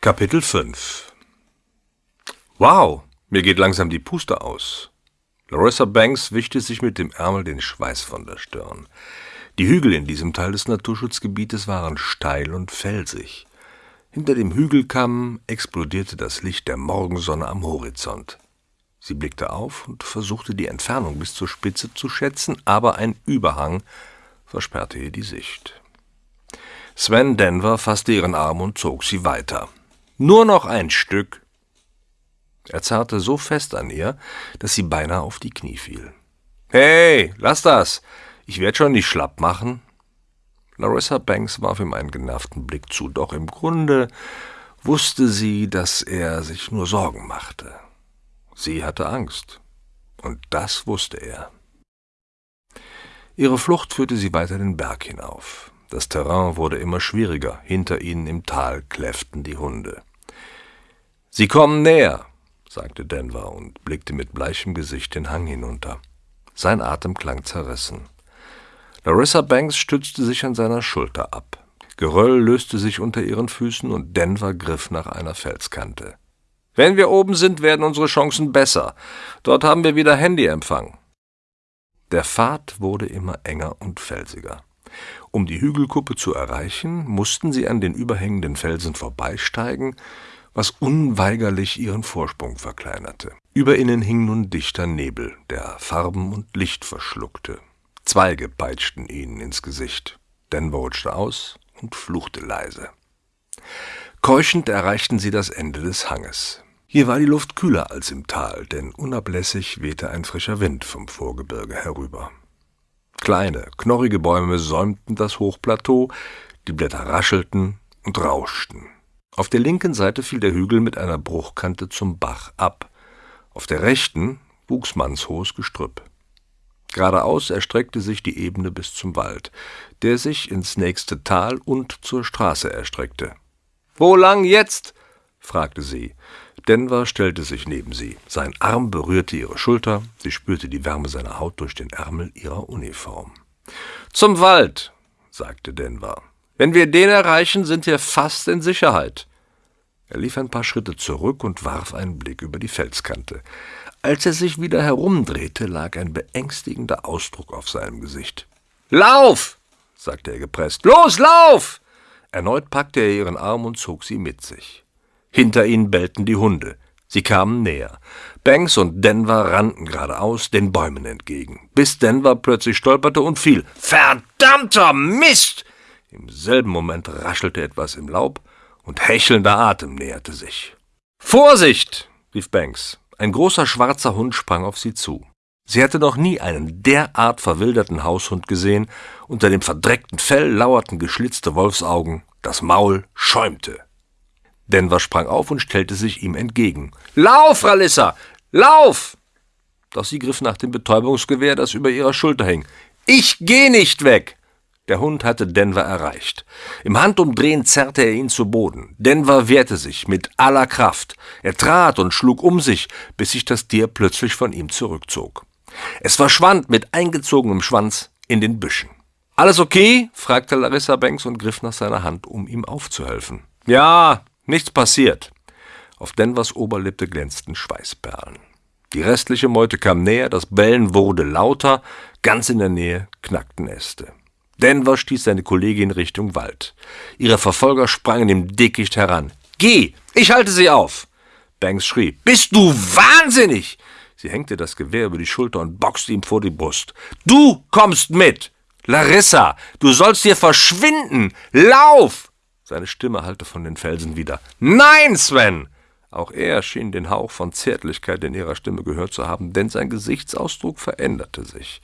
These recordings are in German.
Kapitel 5 Wow, mir geht langsam die Puste aus. Larissa Banks wischte sich mit dem Ärmel den Schweiß von der Stirn. Die Hügel in diesem Teil des Naturschutzgebietes waren steil und felsig. Hinter dem Hügelkamm explodierte das Licht der Morgensonne am Horizont. Sie blickte auf und versuchte die Entfernung bis zur Spitze zu schätzen, aber ein Überhang versperrte ihr die Sicht. Sven Denver fasste ihren Arm und zog sie weiter. Nur noch ein Stück. Er zerrte so fest an ihr, dass sie beinahe auf die Knie fiel. Hey, lass das! Ich werd schon nicht schlapp machen. Larissa Banks warf ihm einen genervten Blick zu, doch im Grunde wusste sie, dass er sich nur Sorgen machte. Sie hatte Angst. Und das wusste er. Ihre Flucht führte sie weiter den Berg hinauf. Das Terrain wurde immer schwieriger, hinter ihnen im Tal kläfften die Hunde. Sie kommen näher, sagte Denver und blickte mit bleichem Gesicht den Hang hinunter. Sein Atem klang zerrissen. Larissa Banks stützte sich an seiner Schulter ab. Geröll löste sich unter ihren Füßen und Denver griff nach einer Felskante. Wenn wir oben sind, werden unsere Chancen besser. Dort haben wir wieder Handyempfang. Der Pfad wurde immer enger und felsiger. Um die Hügelkuppe zu erreichen, mussten sie an den überhängenden Felsen vorbeisteigen, was unweigerlich ihren Vorsprung verkleinerte. Über ihnen hing nun dichter Nebel, der Farben und Licht verschluckte. Zweige peitschten ihnen ins Gesicht. Denver rutschte aus und fluchte leise. Keuchend erreichten sie das Ende des Hanges. Hier war die Luft kühler als im Tal, denn unablässig wehte ein frischer Wind vom Vorgebirge herüber. Kleine, knorrige Bäume säumten das Hochplateau, die Blätter raschelten und rauschten. Auf der linken Seite fiel der Hügel mit einer Bruchkante zum Bach ab. Auf der rechten wuchs mannshohes Gestrüpp. Geradeaus erstreckte sich die Ebene bis zum Wald, der sich ins nächste Tal und zur Straße erstreckte. Wo lang jetzt? fragte sie. Denver stellte sich neben sie. Sein Arm berührte ihre Schulter, sie spürte die Wärme seiner Haut durch den Ärmel ihrer Uniform. Zum Wald, sagte Denver. Wenn wir den erreichen, sind wir fast in Sicherheit. Er lief ein paar Schritte zurück und warf einen Blick über die Felskante. Als er sich wieder herumdrehte, lag ein beängstigender Ausdruck auf seinem Gesicht. Lauf! sagte er gepresst. Los, lauf! Erneut packte er ihren Arm und zog sie mit sich. Hinter ihnen bellten die Hunde. Sie kamen näher. Banks und Denver rannten geradeaus den Bäumen entgegen, bis Denver plötzlich stolperte und fiel. Verdammter Mist! Im selben Moment raschelte etwas im Laub, und hechelnder Atem näherte sich. Vorsicht! rief Banks. Ein großer schwarzer Hund sprang auf sie zu. Sie hatte noch nie einen derart verwilderten Haushund gesehen, unter dem verdreckten Fell lauerten geschlitzte Wolfsaugen, das Maul schäumte. Denver sprang auf und stellte sich ihm entgegen. Lauf, Ralissa! Lauf! Doch sie griff nach dem Betäubungsgewehr, das über ihrer Schulter hing. Ich geh nicht weg! Der Hund hatte Denver erreicht. Im Handumdrehen zerrte er ihn zu Boden. Denver wehrte sich mit aller Kraft. Er trat und schlug um sich, bis sich das Tier plötzlich von ihm zurückzog. Es verschwand mit eingezogenem Schwanz in den Büschen. Alles okay? fragte Larissa Banks und griff nach seiner Hand, um ihm aufzuhelfen. Ja, nichts passiert. Auf Denvers Oberlippe glänzten Schweißperlen. Die restliche Meute kam näher, das Bellen wurde lauter, ganz in der Nähe knackten Äste. Denver stieß seine Kollegin Richtung Wald. Ihre Verfolger sprangen im Dickicht heran. Geh, ich halte sie auf! Banks schrie. Bist du wahnsinnig? Sie hängte das Gewehr über die Schulter und boxte ihm vor die Brust. Du kommst mit! Larissa, du sollst hier verschwinden! Lauf! Seine Stimme hallte von den Felsen wieder. Nein, Sven! Auch er schien den Hauch von Zärtlichkeit in ihrer Stimme gehört zu haben, denn sein Gesichtsausdruck veränderte sich.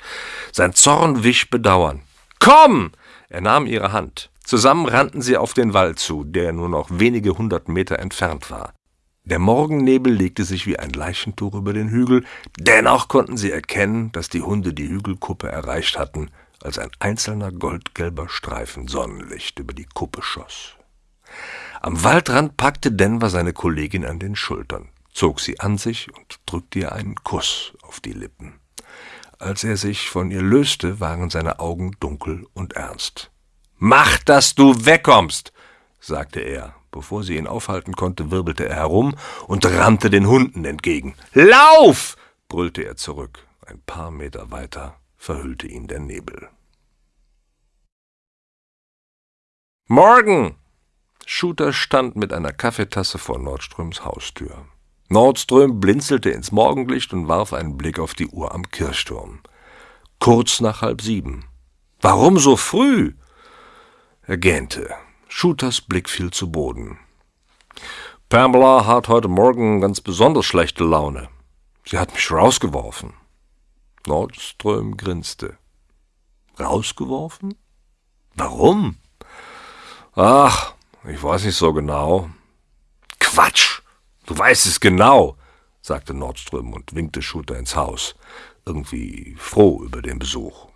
Sein Zorn wich Bedauern. Komm! Er nahm ihre Hand. Zusammen rannten sie auf den Wald zu, der nur noch wenige hundert Meter entfernt war. Der Morgennebel legte sich wie ein Leichentuch über den Hügel, dennoch konnten sie erkennen, dass die Hunde die Hügelkuppe erreicht hatten, als ein einzelner goldgelber Streifen Sonnenlicht über die Kuppe schoss. Am Waldrand packte Denver seine Kollegin an den Schultern, zog sie an sich und drückte ihr einen Kuss auf die Lippen. Als er sich von ihr löste, waren seine Augen dunkel und ernst. Mach, dass du wegkommst, sagte er, Bevor sie ihn aufhalten konnte, wirbelte er herum und rannte den Hunden entgegen. Lauf! brüllte er zurück. Ein paar Meter weiter verhüllte ihn der Nebel. Morgen! Shooter stand mit einer Kaffeetasse vor Nordströms Haustür. Nordström blinzelte ins Morgenlicht und warf einen Blick auf die Uhr am Kirchturm. Kurz nach halb sieben. Warum so früh? Er gähnte. Shooters Blick fiel zu Boden. Pamela hat heute Morgen ganz besonders schlechte Laune. Sie hat mich rausgeworfen. Nordström grinste. Rausgeworfen? Warum? Ach, ich weiß nicht so genau. Quatsch! Du weißt es genau, sagte Nordström und winkte Shooter ins Haus, irgendwie froh über den Besuch.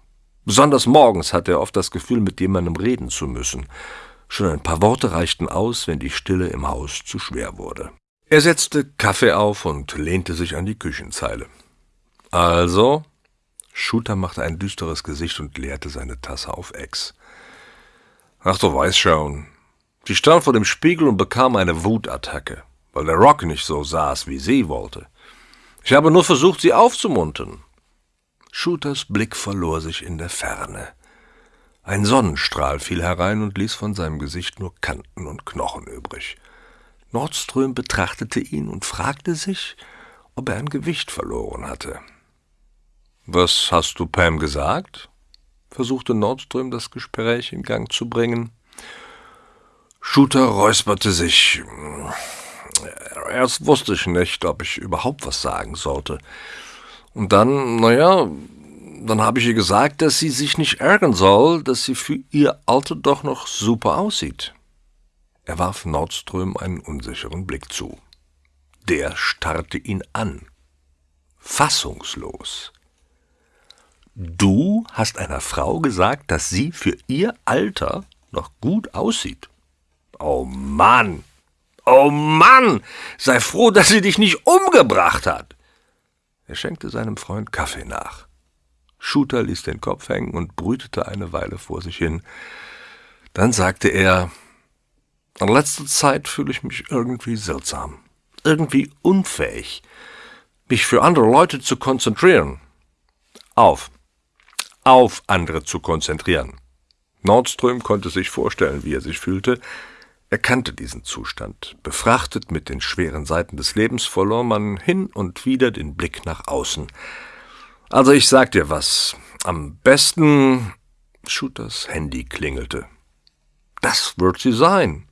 Besonders morgens hatte er oft das Gefühl, mit jemandem reden zu müssen. Schon ein paar Worte reichten aus, wenn die Stille im Haus zu schwer wurde. Er setzte Kaffee auf und lehnte sich an die Küchenzeile. Also? Shooter machte ein düsteres Gesicht und leerte seine Tasse auf Ex. Ach, du weißt schon. Sie stand vor dem Spiegel und bekam eine Wutattacke weil der Rock nicht so saß, wie sie wollte. Ich habe nur versucht, sie aufzumuntern. Shooters Blick verlor sich in der Ferne. Ein Sonnenstrahl fiel herein und ließ von seinem Gesicht nur Kanten und Knochen übrig. Nordström betrachtete ihn und fragte sich, ob er ein Gewicht verloren hatte. Was hast du Pam gesagt? versuchte Nordström das Gespräch in Gang zu bringen. Shooter räusperte sich. Erst wusste ich nicht, ob ich überhaupt was sagen sollte. Und dann, naja, dann habe ich ihr gesagt, dass sie sich nicht ärgern soll, dass sie für ihr Alter doch noch super aussieht. Er warf Nordström einen unsicheren Blick zu. Der starrte ihn an. Fassungslos. Du hast einer Frau gesagt, dass sie für ihr Alter noch gut aussieht. Oh Mann, Oh Mann, sei froh, dass sie dich nicht umgebracht hat. Er schenkte seinem Freund Kaffee nach. Shooter ließ den Kopf hängen und brütete eine Weile vor sich hin. Dann sagte er, in letzter Zeit fühle ich mich irgendwie seltsam, irgendwie unfähig, mich für andere Leute zu konzentrieren. Auf, auf andere zu konzentrieren. Nordström konnte sich vorstellen, wie er sich fühlte, er kannte diesen Zustand. Befrachtet mit den schweren Seiten des Lebens verlor man hin und wieder den Blick nach außen. Also ich sag dir was. Am besten. Shooters Handy klingelte. Das wird sie sein.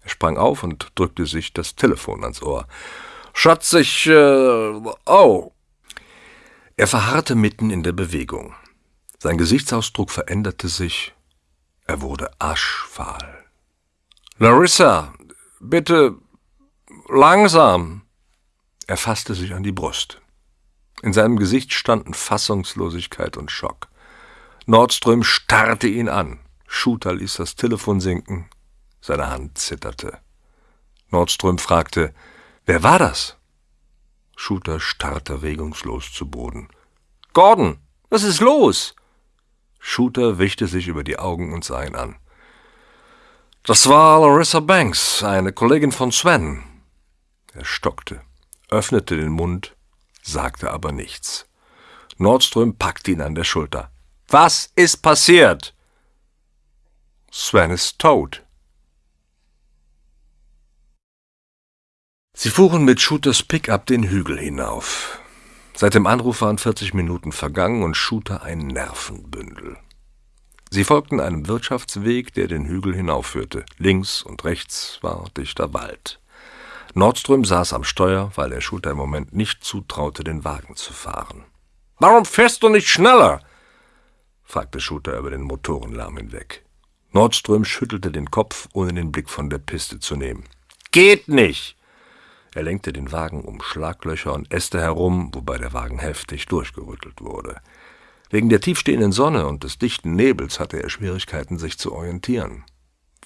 Er sprang auf und drückte sich das Telefon ans Ohr. Schatz, ich. Äh, oh. Er verharrte mitten in der Bewegung. Sein Gesichtsausdruck veränderte sich. Er wurde aschfahl. Larissa, bitte langsam. Er fasste sich an die Brust. In seinem Gesicht standen Fassungslosigkeit und Schock. Nordström starrte ihn an. Shooter ließ das Telefon sinken. Seine Hand zitterte. Nordström fragte, wer war das? Shooter starrte regungslos zu Boden. Gordon, was ist los? Shooter wischte sich über die Augen und sah ihn an. Das war Larissa Banks, eine Kollegin von Sven. Er stockte, öffnete den Mund, sagte aber nichts. Nordström packte ihn an der Schulter. Was ist passiert? Sven ist tot. Sie fuhren mit Shooters Pickup den Hügel hinauf. Seit dem Anruf waren 40 Minuten vergangen und Shooter ein Nervenbündel. Sie folgten einem Wirtschaftsweg, der den Hügel hinaufführte. Links und rechts war dichter Wald. Nordström saß am Steuer, weil er Schulter im Moment nicht zutraute, den Wagen zu fahren. Warum fährst du nicht schneller? fragte Schuter über den Motorenlärm hinweg. Nordström schüttelte den Kopf, ohne den Blick von der Piste zu nehmen. Geht nicht! Er lenkte den Wagen um Schlaglöcher und Äste herum, wobei der Wagen heftig durchgerüttelt wurde. Wegen der tiefstehenden Sonne und des dichten Nebels hatte er Schwierigkeiten, sich zu orientieren.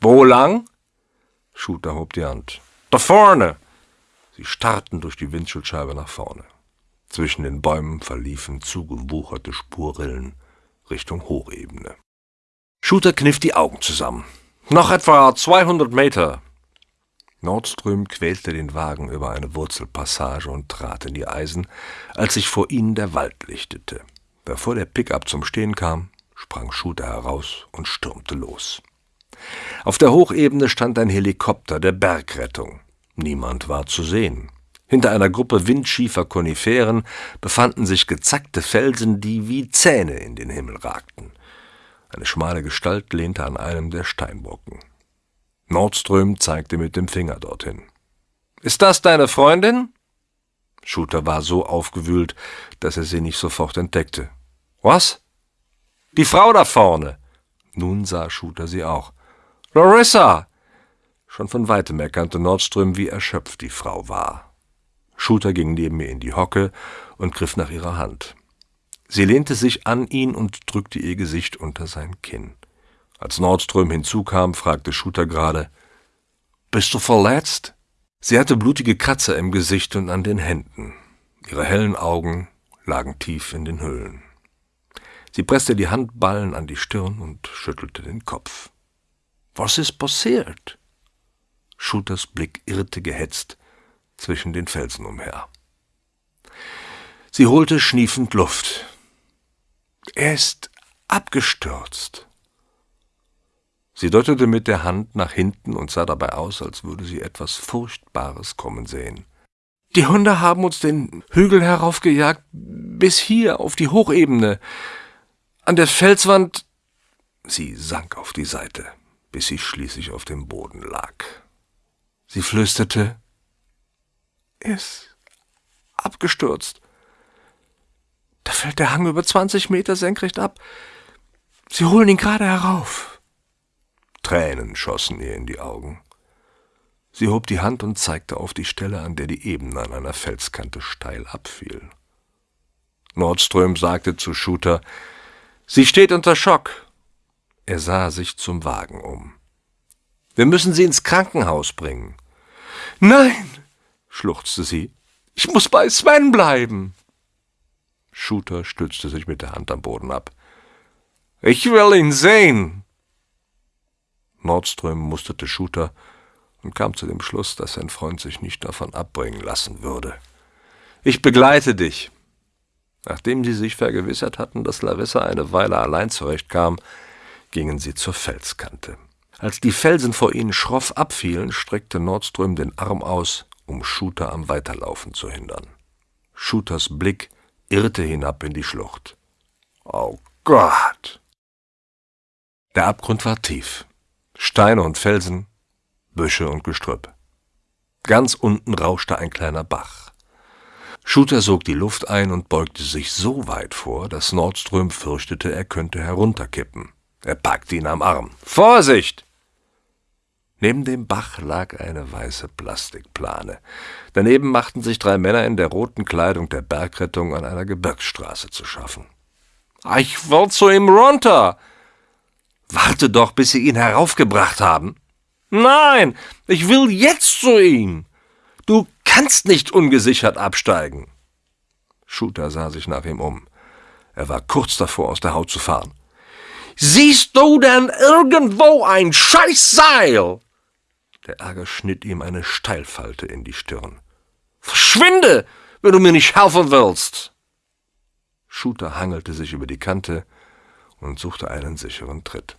Wo lang? Shooter hob die Hand. Da vorne! Sie starrten durch die Windschutzscheibe nach vorne. Zwischen den Bäumen verliefen zugewucherte Spurrillen Richtung Hochebene. Shooter kniff die Augen zusammen. Noch etwa 200 Meter. Nordström quälte den Wagen über eine Wurzelpassage und trat in die Eisen, als sich vor ihnen der Wald lichtete. Bevor der Pickup zum Stehen kam, sprang Shooter heraus und stürmte los. Auf der Hochebene stand ein Helikopter der Bergrettung. Niemand war zu sehen. Hinter einer Gruppe windschiefer Koniferen befanden sich gezackte Felsen, die wie Zähne in den Himmel ragten. Eine schmale Gestalt lehnte an einem der Steinbrocken. Nordström zeigte mit dem Finger dorthin. Ist das deine Freundin? Shooter war so aufgewühlt, dass er sie nicht sofort entdeckte. Was? Die Frau da vorne. Nun sah Shooter sie auch. Larissa! Schon von weitem erkannte Nordström, wie erschöpft die Frau war. Shooter ging neben ihr in die Hocke und griff nach ihrer Hand. Sie lehnte sich an ihn und drückte ihr Gesicht unter sein Kinn. Als Nordström hinzukam, fragte Shooter gerade, »Bist du verletzt?« Sie hatte blutige Kratzer im Gesicht und an den Händen. Ihre hellen Augen lagen tief in den Höhlen. Sie presste die Handballen an die Stirn und schüttelte den Kopf. »Was ist passiert?« Shooters Blick irrte gehetzt zwischen den Felsen umher. Sie holte schniefend Luft. Er ist abgestürzt. Sie deutete mit der Hand nach hinten und sah dabei aus, als würde sie etwas Furchtbares kommen sehen. Die Hunde haben uns den Hügel heraufgejagt, bis hier auf die Hochebene. An der Felswand. Sie sank auf die Seite, bis sie schließlich auf dem Boden lag. Sie flüsterte, er ist abgestürzt. Da fällt der Hang über zwanzig Meter senkrecht ab. Sie holen ihn gerade herauf. Tränen schossen ihr in die Augen. Sie hob die Hand und zeigte auf die Stelle, an der die Ebene an einer Felskante steil abfiel. Nordström sagte zu Shooter, Sie steht unter Schock. Er sah sich zum Wagen um. Wir müssen sie ins Krankenhaus bringen. Nein, schluchzte sie, ich muss bei Sven bleiben. Shooter stützte sich mit der Hand am Boden ab. Ich will ihn sehen! Nordström musterte Shooter und kam zu dem Schluss, dass sein Freund sich nicht davon abbringen lassen würde. Ich begleite dich. Nachdem sie sich vergewissert hatten, dass Larissa eine Weile allein zurechtkam, gingen sie zur Felskante. Als die Felsen vor ihnen schroff abfielen, streckte Nordström den Arm aus, um Shooter am Weiterlaufen zu hindern. Shooters Blick irrte hinab in die Schlucht. Oh Gott! Der Abgrund war tief. Steine und Felsen, Büsche und Gestrüpp. Ganz unten rauschte ein kleiner Bach. Shooter sog die Luft ein und beugte sich so weit vor, dass Nordström fürchtete, er könnte herunterkippen. Er packte ihn am Arm. Vorsicht! Neben dem Bach lag eine weiße Plastikplane. Daneben machten sich drei Männer in der roten Kleidung der Bergrettung an einer Gebirgsstraße zu schaffen. Ich will zu ihm runter. Warte doch, bis Sie ihn heraufgebracht haben. Nein, ich will jetzt zu ihm. Kannst nicht ungesichert absteigen. Shooter sah sich nach ihm um. Er war kurz davor, aus der Haut zu fahren. Siehst du denn irgendwo ein Scheißseil? Der Ärger schnitt ihm eine Steilfalte in die Stirn. Verschwinde, wenn du mir nicht helfen willst! Shooter hangelte sich über die Kante und suchte einen sicheren Tritt.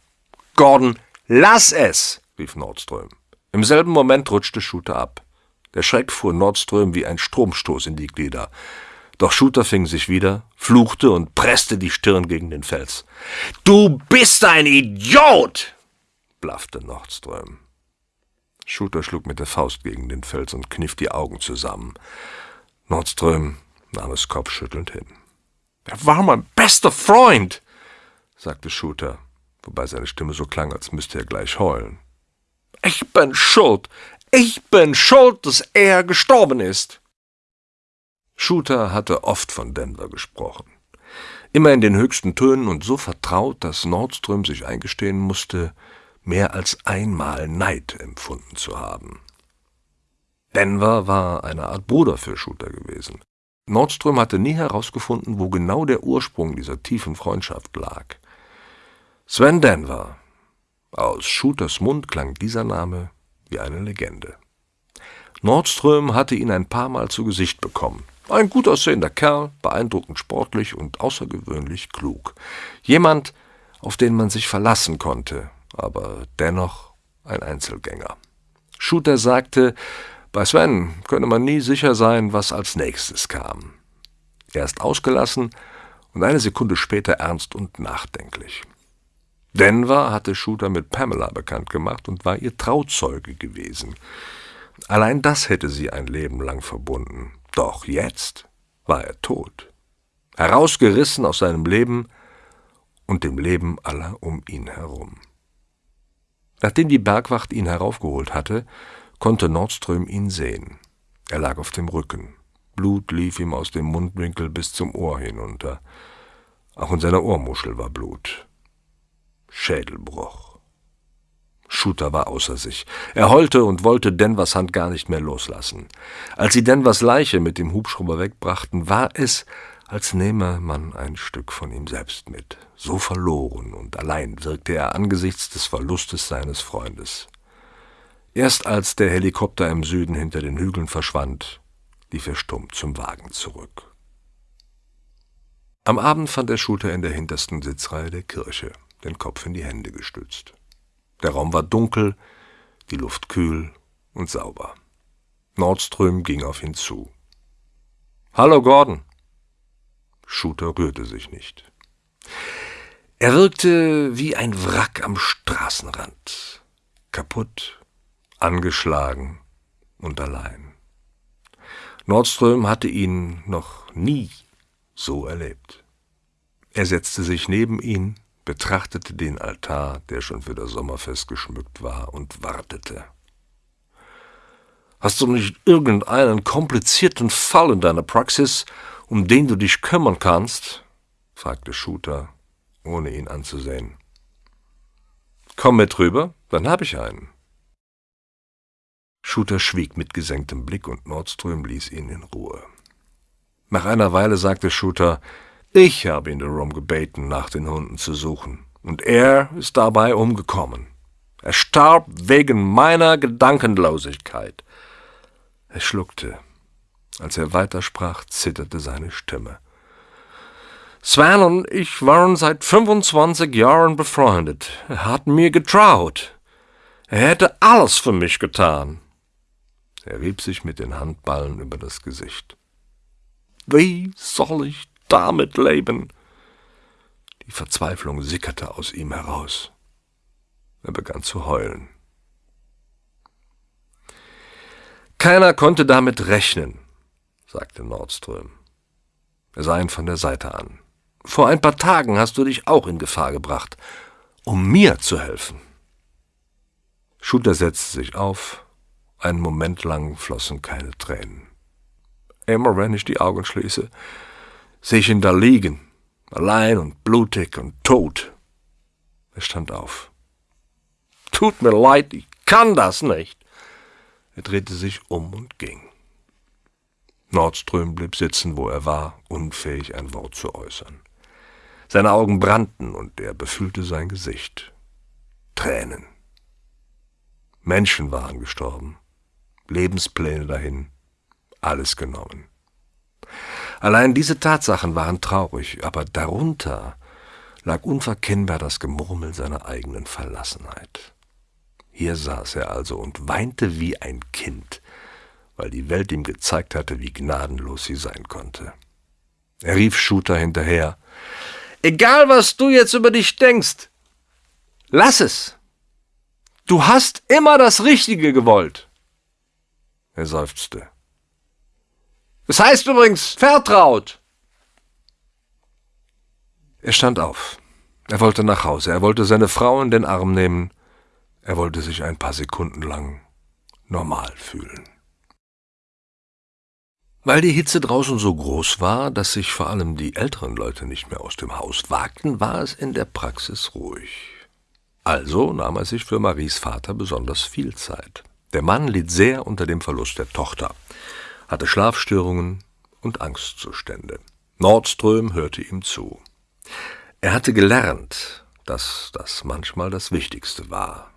Gordon, lass es! rief Nordström. Im selben Moment rutschte Shooter ab. Der Schreck fuhr Nordström wie ein Stromstoß in die Glieder. Doch Shooter fing sich wieder, fluchte und presste die Stirn gegen den Fels. Du bist ein Idiot! blaffte Nordström. Shooter schlug mit der Faust gegen den Fels und kniff die Augen zusammen. Nordström nahm es kopfschüttelnd hin. Er war mein bester Freund, sagte Shooter, wobei seine Stimme so klang, als müsste er gleich heulen. Ich bin schuld. Ich bin schuld, dass er gestorben ist. Shooter hatte oft von Denver gesprochen. Immer in den höchsten Tönen und so vertraut, dass Nordström sich eingestehen musste, mehr als einmal Neid empfunden zu haben. Denver war eine Art Bruder für Shooter gewesen. Nordström hatte nie herausgefunden, wo genau der Ursprung dieser tiefen Freundschaft lag. Sven Denver. Aus Shooters Mund klang dieser Name wie eine Legende. Nordström hatte ihn ein paar Mal zu Gesicht bekommen. Ein gut aussehender Kerl, beeindruckend sportlich und außergewöhnlich klug. Jemand, auf den man sich verlassen konnte, aber dennoch ein Einzelgänger. Shooter sagte, bei Sven könne man nie sicher sein, was als nächstes kam. Erst ausgelassen und eine Sekunde später ernst und nachdenklich. Denver hatte Shooter mit Pamela bekannt gemacht und war ihr Trauzeuge gewesen. Allein das hätte sie ein Leben lang verbunden. Doch jetzt war er tot. Herausgerissen aus seinem Leben und dem Leben aller um ihn herum. Nachdem die Bergwacht ihn heraufgeholt hatte, konnte Nordström ihn sehen. Er lag auf dem Rücken. Blut lief ihm aus dem Mundwinkel bis zum Ohr hinunter. Auch in seiner Ohrmuschel war Blut. Schädelbruch. Shooter war außer sich. Er heulte und wollte Denvers Hand gar nicht mehr loslassen. Als sie Denvers Leiche mit dem Hubschrauber wegbrachten, war es, als nehme man ein Stück von ihm selbst mit. So verloren und allein wirkte er angesichts des Verlustes seines Freundes. Erst als der Helikopter im Süden hinter den Hügeln verschwand, lief er stumm zum Wagen zurück. Am Abend fand er Shooter in der hintersten Sitzreihe der Kirche, den Kopf in die Hände gestützt. Der Raum war dunkel, die Luft kühl und sauber. Nordström ging auf ihn zu. Hallo, Gordon. Shooter rührte sich nicht. Er wirkte wie ein Wrack am Straßenrand, kaputt, angeschlagen und allein. Nordström hatte ihn noch nie so erlebt. Er setzte sich neben ihn, betrachtete den Altar, der schon für das Sommerfest geschmückt war, und wartete. Hast du nicht irgendeinen komplizierten Fall in deiner Praxis, um den du dich kümmern kannst? fragte Shooter, ohne ihn anzusehen. Komm mit rüber, dann hab ich einen. Shooter schwieg mit gesenktem Blick und Nordström ließ ihn in Ruhe. Nach einer Weile sagte Shooter, ich habe ihn darum gebeten, nach den Hunden zu suchen, und er ist dabei umgekommen. Er starb wegen meiner Gedankenlosigkeit. Er schluckte. Als er weitersprach, zitterte seine Stimme. Sven und ich waren seit 25 Jahren befreundet. Er hat mir getraut. Er hätte alles für mich getan. Er rieb sich mit den Handballen über das Gesicht. Wie soll ich damit leben? Die Verzweiflung sickerte aus ihm heraus. Er begann zu heulen. Keiner konnte damit rechnen, sagte Nordström. Er sah ihn von der Seite an. Vor ein paar Tagen hast du dich auch in Gefahr gebracht, um mir zu helfen. Shooter setzte sich auf, einen Moment lang flossen keine Tränen. Immer wenn ich die Augen schließe, sehe ihn da liegen, allein und blutig und tot. Er stand auf. Tut mir leid, ich kann das nicht. Er drehte sich um und ging. Nordström blieb sitzen, wo er war, unfähig ein Wort zu äußern. Seine Augen brannten und er befühlte sein Gesicht. Tränen. Menschen waren gestorben. Lebenspläne dahin, alles genommen. Allein diese Tatsachen waren traurig, aber darunter lag unverkennbar das Gemurmel seiner eigenen Verlassenheit. Hier saß er also und weinte wie ein Kind, weil die Welt ihm gezeigt hatte, wie gnadenlos sie sein konnte. Er rief Shooter hinterher. Egal, was du jetzt über dich denkst, lass es. Du hast immer das Richtige gewollt. Er seufzte. Es heißt übrigens vertraut. Er stand auf. Er wollte nach Hause. Er wollte seine Frau in den Arm nehmen. Er wollte sich ein paar Sekunden lang normal fühlen. Weil die Hitze draußen so groß war, dass sich vor allem die älteren Leute nicht mehr aus dem Haus wagten, war es in der Praxis ruhig. Also nahm er sich für Maries Vater besonders viel Zeit. Der Mann litt sehr unter dem Verlust der Tochter, hatte Schlafstörungen und Angstzustände. Nordström hörte ihm zu. Er hatte gelernt, dass das manchmal das Wichtigste war.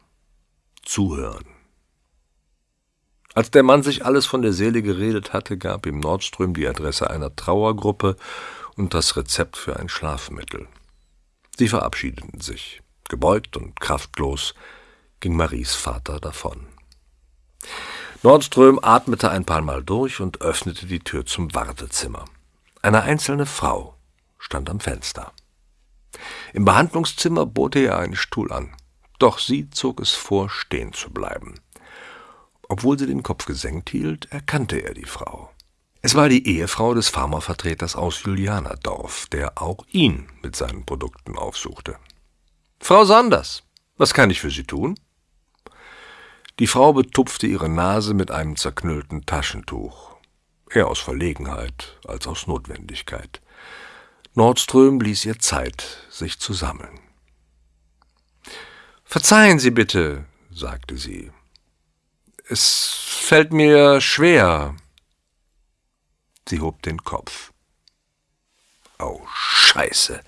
Zuhören. Als der Mann sich alles von der Seele geredet hatte, gab ihm Nordström die Adresse einer Trauergruppe und das Rezept für ein Schlafmittel. Sie verabschiedeten sich. Gebeugt und kraftlos ging Maries Vater davon. Nordström atmete ein paar Mal durch und öffnete die Tür zum Wartezimmer. Eine einzelne Frau stand am Fenster. Im Behandlungszimmer bot er ihr einen Stuhl an, doch sie zog es vor, stehen zu bleiben. Obwohl sie den Kopf gesenkt hielt, erkannte er die Frau. Es war die Ehefrau des Pharmavertreters aus Julianerdorf, der auch ihn mit seinen Produkten aufsuchte. Frau Sanders, was kann ich für Sie tun? Die Frau betupfte ihre Nase mit einem zerknüllten Taschentuch, eher aus Verlegenheit als aus Notwendigkeit. Nordström ließ ihr Zeit, sich zu sammeln. Verzeihen Sie bitte, sagte sie. Es fällt mir schwer, Sie hob den Kopf. Oh, Scheiße,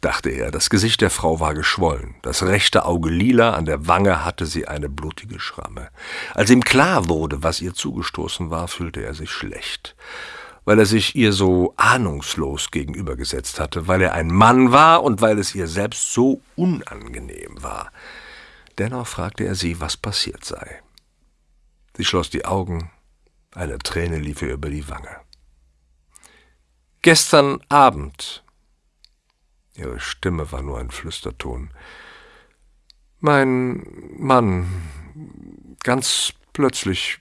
dachte er. Das Gesicht der Frau war geschwollen. Das rechte Auge lila, an der Wange hatte sie eine blutige Schramme. Als ihm klar wurde, was ihr zugestoßen war, fühlte er sich schlecht. Weil er sich ihr so ahnungslos gegenübergesetzt hatte, weil er ein Mann war und weil es ihr selbst so unangenehm war. Dennoch fragte er sie, was passiert sei. Sie schloss die Augen, eine Träne lief ihr über die Wange. Gestern Abend. Ihre Stimme war nur ein Flüsterton. Mein Mann, ganz plötzlich,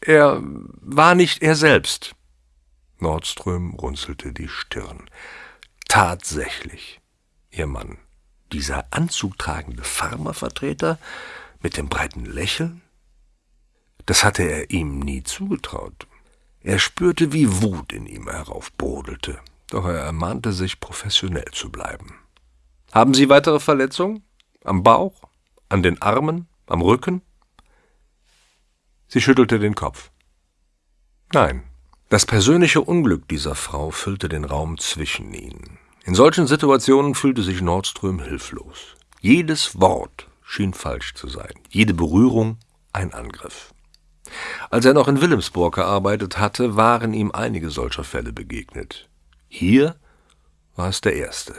er war nicht er selbst. Nordström runzelte die Stirn. Tatsächlich, ihr Mann, dieser anzugtragende Pharmavertreter mit dem breiten Lächeln? Das hatte er ihm nie zugetraut. Er spürte, wie Wut in ihm heraufbrodelte, doch er ermahnte sich, professionell zu bleiben. Haben Sie weitere Verletzungen? Am Bauch? An den Armen? Am Rücken? Sie schüttelte den Kopf. Nein, das persönliche Unglück dieser Frau füllte den Raum zwischen ihnen. In solchen Situationen fühlte sich Nordström hilflos. Jedes Wort schien falsch zu sein, jede Berührung ein Angriff. Als er noch in Wilhelmsburg gearbeitet hatte, waren ihm einige solcher Fälle begegnet. Hier war es der erste.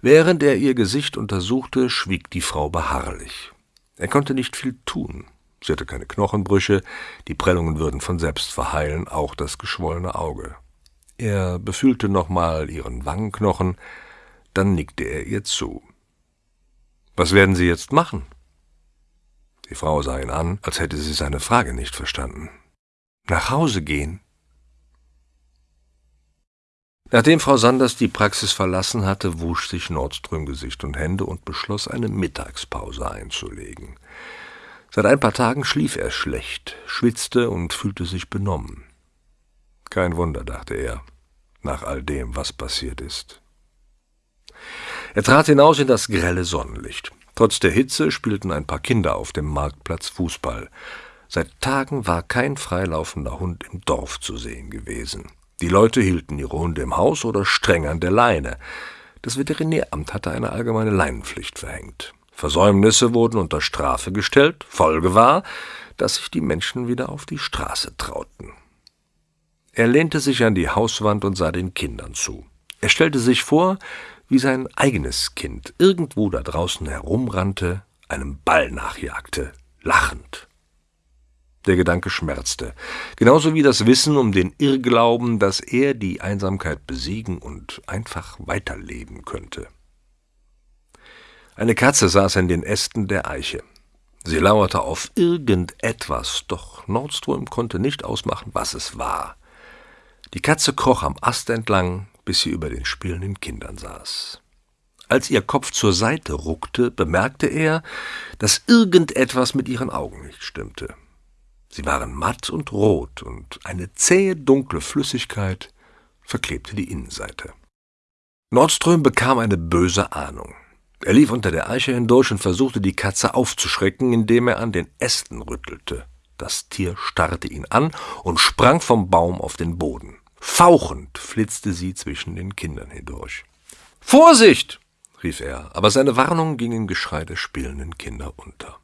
Während er ihr Gesicht untersuchte, schwieg die Frau beharrlich. Er konnte nicht viel tun. Sie hatte keine Knochenbrüche, die Prellungen würden von selbst verheilen, auch das geschwollene Auge. Er befühlte nochmal ihren Wangenknochen, dann nickte er ihr zu. Was werden Sie jetzt machen? Die Frau sah ihn an, als hätte sie seine Frage nicht verstanden. Nach Hause gehen? Nachdem Frau Sanders die Praxis verlassen hatte, wusch sich Nordström Gesicht und Hände und beschloss, eine Mittagspause einzulegen. Seit ein paar Tagen schlief er schlecht, schwitzte und fühlte sich benommen. Kein Wunder, dachte er, nach all dem, was passiert ist. Er trat hinaus in das grelle Sonnenlicht. Trotz der Hitze spielten ein paar Kinder auf dem Marktplatz Fußball. Seit Tagen war kein freilaufender Hund im Dorf zu sehen gewesen. Die Leute hielten ihre Hunde im Haus oder streng an der Leine. Das Veterinäramt hatte eine allgemeine Leinenpflicht verhängt. Versäumnisse wurden unter Strafe gestellt. Folge war, dass sich die Menschen wieder auf die Straße trauten. Er lehnte sich an die Hauswand und sah den Kindern zu. Er stellte sich vor, wie sein eigenes Kind irgendwo da draußen herumrannte, einem Ball nachjagte, lachend. Der Gedanke schmerzte, genauso wie das Wissen um den Irrglauben, dass er die Einsamkeit besiegen und einfach weiterleben könnte. Eine Katze saß in den Ästen der Eiche. Sie lauerte auf irgendetwas, doch Nordstrom konnte nicht ausmachen, was es war. Die Katze kroch am Ast entlang, bis sie über den spielenden Kindern saß. Als ihr Kopf zur Seite ruckte, bemerkte er, dass irgendetwas mit ihren Augen nicht stimmte. Sie waren matt und rot, und eine zähe, dunkle Flüssigkeit verklebte die Innenseite. Nordström bekam eine böse Ahnung. Er lief unter der Eiche hindurch und versuchte, die Katze aufzuschrecken, indem er an den Ästen rüttelte. Das Tier starrte ihn an und sprang vom Baum auf den Boden. Fauchend flitzte sie zwischen den Kindern hindurch. Vorsicht! rief er, aber seine Warnung ging im Geschrei der spielenden Kinder unter.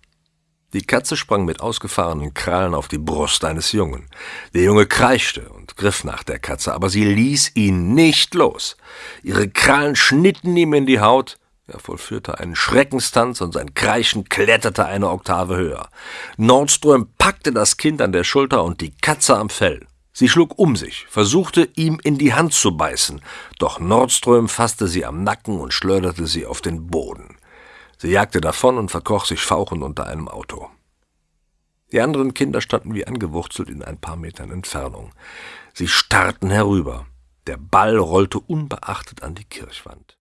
Die Katze sprang mit ausgefahrenen Krallen auf die Brust eines Jungen. Der Junge kreischte und griff nach der Katze, aber sie ließ ihn nicht los. Ihre Krallen schnitten ihm in die Haut, er vollführte einen Schreckenstanz und sein Kreischen kletterte eine Oktave höher. Nordström packte das Kind an der Schulter und die Katze am Fell. Sie schlug um sich, versuchte ihm in die Hand zu beißen, doch Nordström fasste sie am Nacken und schleuderte sie auf den Boden. Sie jagte davon und verkroch sich fauchend unter einem Auto. Die anderen Kinder standen wie angewurzelt in ein paar Metern Entfernung. Sie starrten herüber. Der Ball rollte unbeachtet an die Kirchwand.